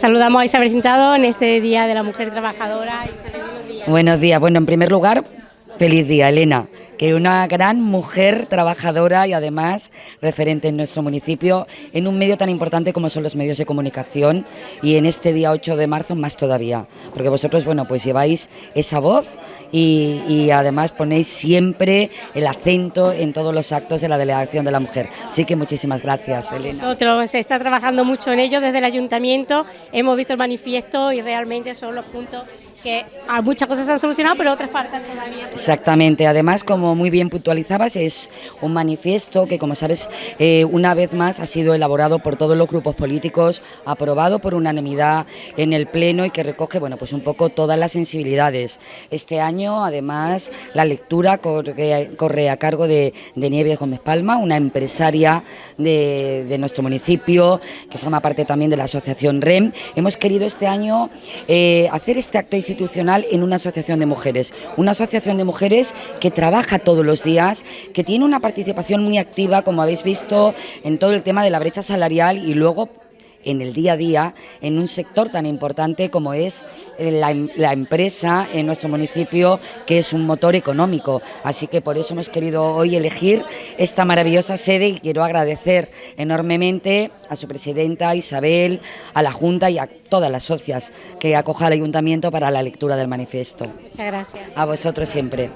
Saludamos a Isabel Sintado en este Día de la Mujer Trabajadora. Isabel, buenos días. Buenos días. Bueno, en primer lugar, feliz día, Elena que una gran mujer trabajadora y además referente en nuestro municipio en un medio tan importante como son los medios de comunicación y en este día 8 de marzo más todavía, porque vosotros, bueno, pues lleváis esa voz y, y además ponéis siempre el acento en todos los actos de la Delegación de la Mujer. Así que muchísimas gracias, Elena. Nosotros se está trabajando mucho en ello desde el Ayuntamiento, hemos visto el manifiesto y realmente son los puntos que muchas cosas se han solucionado, pero otras faltan todavía. Exactamente, además como muy bien puntualizabas, es un manifiesto que como sabes eh, una vez más ha sido elaborado por todos los grupos políticos, aprobado por unanimidad en el Pleno y que recoge bueno pues un poco todas las sensibilidades. Este año además la lectura corre, corre a cargo de, de Nieves Gómez Palma, una empresaria de, de, nuestro municipio que forma parte también de la asociación REM. Hemos querido este año eh, hacer este acto institucional en una asociación de mujeres, una asociación de mujeres que trabaja todos los días, que tiene una participación muy activa, como habéis visto, en todo el tema de la brecha salarial y luego en el día a día en un sector tan importante como es eh, la, la, empresa en nuestro municipio, que es un motor económico. Así que por eso hemos querido hoy elegir esta maravillosa sede y quiero agradecer enormemente a su presidenta Isabel, a la Junta y a todas las socias que acoja al Ayuntamiento para la lectura del manifiesto. Muchas gracias. A vosotros siempre.